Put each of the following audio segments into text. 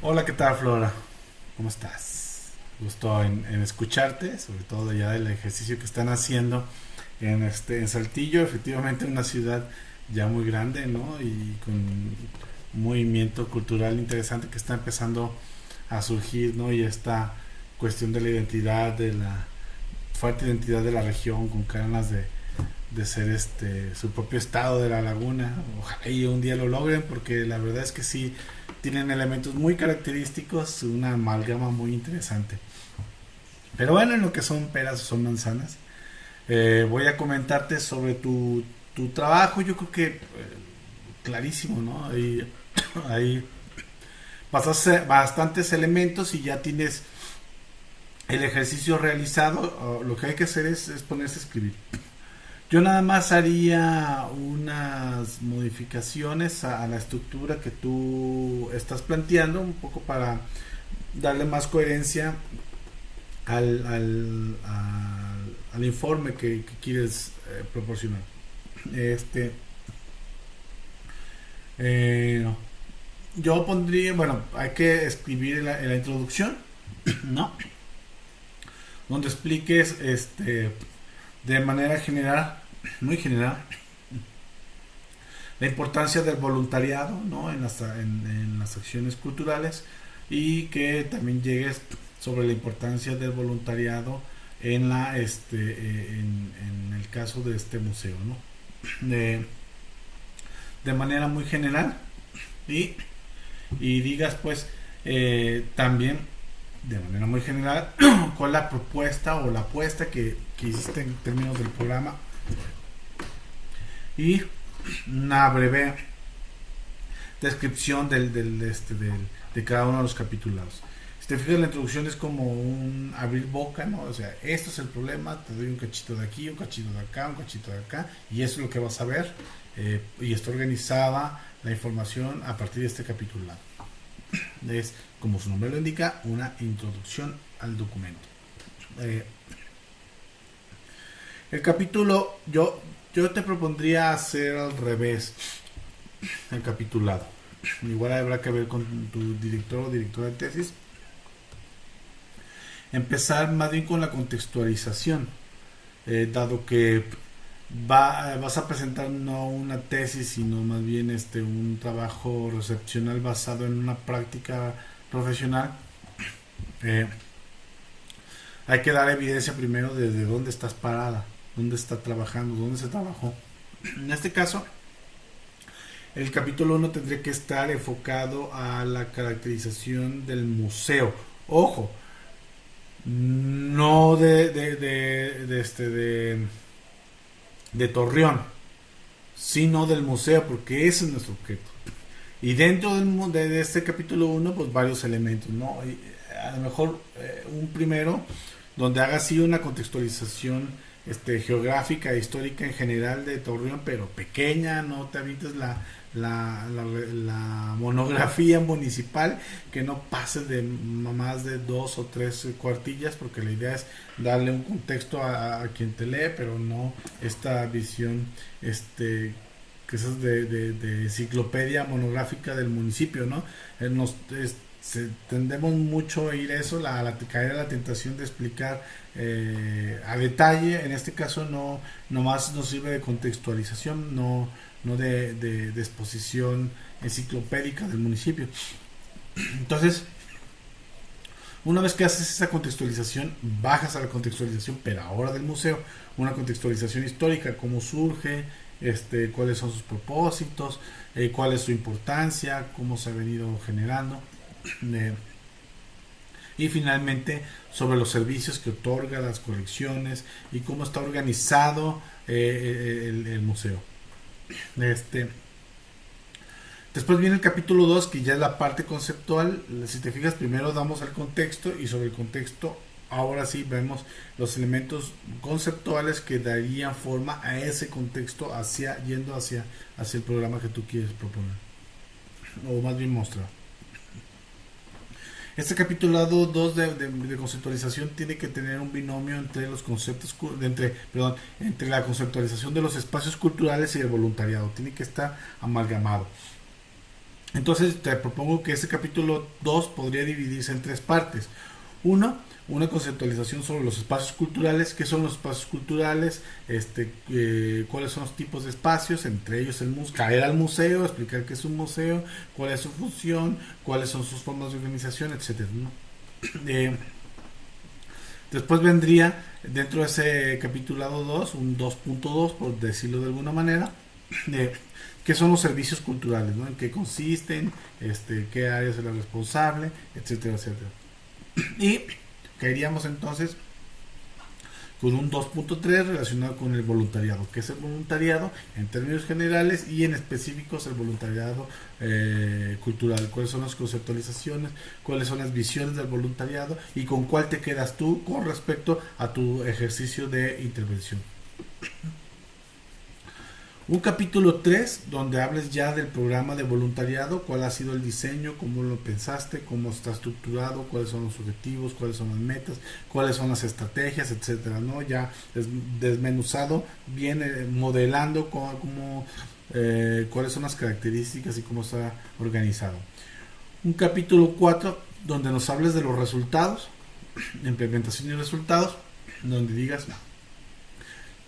Hola, ¿qué tal Flora? ¿Cómo estás? Gusto en, escucharte, sobre todo ya del ejercicio que están haciendo en, este, en Saltillo, efectivamente una ciudad ya muy grande, ¿no? Y con un movimiento cultural interesante que está empezando a surgir, ¿no? Y esta cuestión de la identidad, de la fuerte identidad de la región, con ganas de, de ser este su propio estado de la laguna. Ojalá y un día lo logren, porque la verdad es que sí tienen elementos muy característicos, una amalgama muy interesante. Pero bueno, en lo que son peras o son manzanas, eh, voy a comentarte sobre tu, tu trabajo. Yo creo que eh, clarísimo, ¿no? Ahí, pasaste bastantes elementos y ya tienes el ejercicio realizado. Lo que hay que hacer es, es ponerse a escribir. Yo nada más haría unas modificaciones a, la estructura que tú estás planteando, un poco para darle más coherencia al, al, informe que, quieres eh, proporcionar. Este, eh, yo pondría, bueno, hay que escribir en la introducción, ¿no? Donde expliques este de manera general, muy general, la importancia del voluntariado ¿no? en, las, en, las acciones culturales y que también llegues sobre la importancia del voluntariado en la este en, el caso de este museo ¿no? de, de manera muy general y, y digas pues eh, también de manera muy general cuál la propuesta o la apuesta que, que hiciste en términos del programa y una breve descripción del, del, este, del, de cada uno de los capitulados. Si te fijas, la introducción es como un abrir boca, ¿no? O sea, esto es el problema, te doy un cachito de aquí, un cachito de acá, un cachito de acá, y eso es lo que vas a ver. Eh, y está organizada la información a partir de este capitulado. Es, como su nombre lo indica, una introducción al documento. Eh, el capítulo, yo, yo te propondría hacer al revés el capitulado. Igual habrá que ver con tu director o directora de tesis. Empezar más bien con la contextualización, eh, dado que va, vas a presentar no una tesis, sino más bien este, un trabajo recepcional basado en una práctica profesional. Eh, hay que dar evidencia primero desde dónde estás parada, dónde está trabajando, dónde se trabajó. En este caso, el capítulo 1 tendría que estar enfocado a la caracterización del museo. Ojo, no de, de, este de de Torreón, sino del museo, porque ese es nuestro objeto. Y dentro del, de, este capítulo 1, pues varios elementos, ¿no? a lo mejor eh, un primero, donde haga así una contextualización este, geográfica histórica en general de Torreón, pero pequeña, no te habites la, la, la, monografía municipal que no pase de más de dos o tres cuartillas porque la idea es darle un contexto a, quien te lee pero no esta visión este que es de, de, enciclopedia monográfica del municipio no eh, nos tendemos mucho a ir eso la, la caer a la tentación de explicar eh, a detalle en este caso no más nos sirve de contextualización no no de, de, exposición enciclopédica del municipio. Entonces, una vez que haces esa contextualización, bajas a la contextualización, pero ahora del museo, una contextualización histórica, cómo surge, este, cuáles son sus propósitos, eh, cuál es su importancia, cómo se ha venido generando. Eh, y finalmente sobre los servicios que otorga, las colecciones y cómo está organizado eh, el museo. Este, después viene el capítulo 2, que ya es la parte conceptual. Si te fijas, primero damos el contexto y sobre el contexto, ahora sí vemos los elementos conceptuales que darían forma a ese contexto hacia yendo hacia, hacia el programa que tú quieres proponer. O más bien mostrar. Este capitulado 2 de, conceptualización tiene que tener un binomio entre los conceptos, entre, perdón, entre la conceptualización de los espacios culturales y el voluntariado. Tiene que estar amalgamado. Entonces te propongo que ese capítulo 2 podría dividirse en tres partes. Uno, una conceptualización sobre los espacios culturales, qué son los espacios culturales, este, eh, cuáles son los tipos de espacios, entre ellos el caer al museo, explicar qué es un museo, cuál es su función, cuáles son sus formas de organización, etcétera. Eh, después vendría dentro de ese capitulado 2, un 2.2 por decirlo de alguna manera, de qué son los servicios culturales, ¿no? en qué consisten, este, qué áreas es la responsable, etcétera, etcétera. Y caeríamos entonces con un 2.3 relacionado con el voluntariado. ¿Qué es el voluntariado? En términos generales y en específicos el voluntariado eh, cultural. ¿Cuáles son las conceptualizaciones? ¿Cuáles son las visiones del voluntariado? ¿Y con cuál te quedas tú con respecto a tu ejercicio de intervención? Un capítulo 3 donde hables ya del programa de voluntariado, cuál ha sido el diseño, cómo lo pensaste, cómo está estructurado, cuáles son los objetivos, cuáles son las metas, cuáles son las estrategias, etcétera, ¿no? Ya desmenuzado, viene modelando cómo, eh, cuáles son las características y cómo está organizado. Un capítulo 4 donde nos hables de los resultados, implementación y resultados, donde digas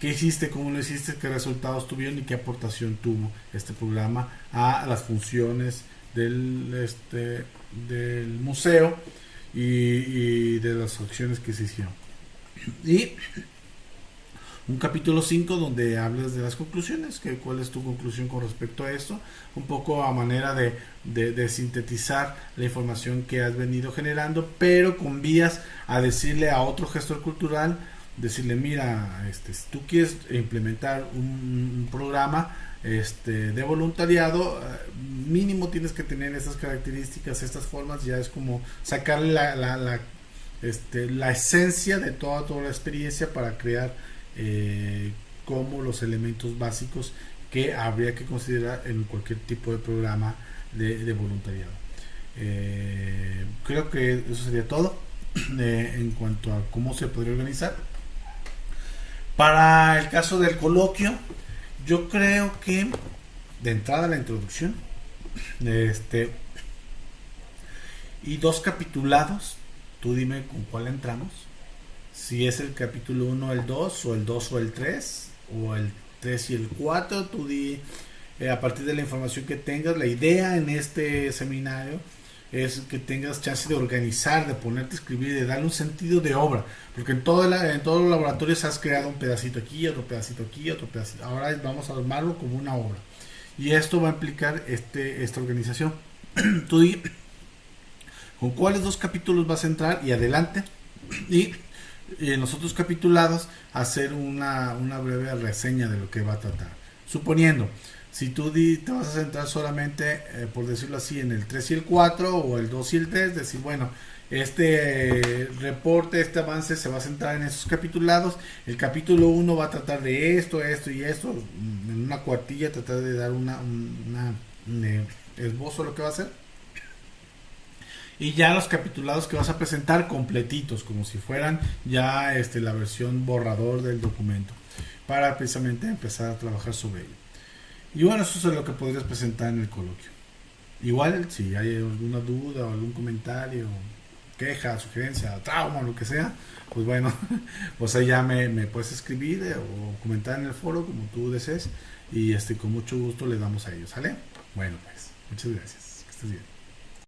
qué hiciste, cómo lo hiciste, qué resultados tuvieron y qué aportación tuvo este programa a las funciones del, este, del museo y, de las acciones que se hicieron. Y un capítulo 5 donde hablas de las conclusiones, que, cuál es tu conclusión con respecto a esto, un poco a manera de, de, sintetizar la información que has venido generando, pero con vías a decirle a otro gestor cultural decirle, mira, este, si tú quieres implementar un, programa este, de voluntariado, eh, mínimo tienes que tener esas características, estas formas, ya es como sacarle la, la, este, la esencia de toda, toda la experiencia para crear eh, como los elementos básicos que habría que considerar en cualquier tipo de programa de, voluntariado. Eh, creo que eso sería todo en cuanto a cómo se podría organizar. Para el caso del coloquio, yo creo que de entrada la introducción, este, y dos capitulados, tú dime con cuál entramos, si es el capítulo 1 el 2, o el 2 o el 3, o el 3 y el 4, tú di eh, a partir de la información que tengas, la idea en este seminario es que tengas chance de organizar, de ponerte a escribir, de darle un sentido de obra. Porque en, todo en todos los laboratorios has creado un pedacito aquí, otro pedacito aquí, otro pedacito. Ahora vamos a armarlo como una obra. Y esto va a implicar este, esta organización. Tú con cuáles dos capítulos vas a entrar y adelante. Y, en los otros capitulados hacer una, una breve reseña de lo que va a tratar. Suponiendo, si tú te vas a centrar solamente, eh, por decirlo así, en el 3 y el 4 o el 2 y el 3, decir, bueno, este reporte, este avance se va a centrar en esos capitulados. El capítulo 1 va a tratar de esto, esto y esto. En una cuartilla tratar de dar una, un eh, esbozo lo que va a hacer. Y ya los capitulados que vas a presentar completitos, como si fueran ya este, la versión borrador del documento, para precisamente empezar a trabajar sobre ello. Y bueno, eso es lo que podrías presentar en el coloquio. Igual, si hay alguna duda o algún comentario, queja, sugerencia, trauma, lo que sea, pues bueno, pues ahí ya me, me puedes escribir eh, o comentar en el foro como tú desees y este con mucho gusto le damos a ellos, ¿sale? Bueno, pues, muchas gracias. Que estés bien.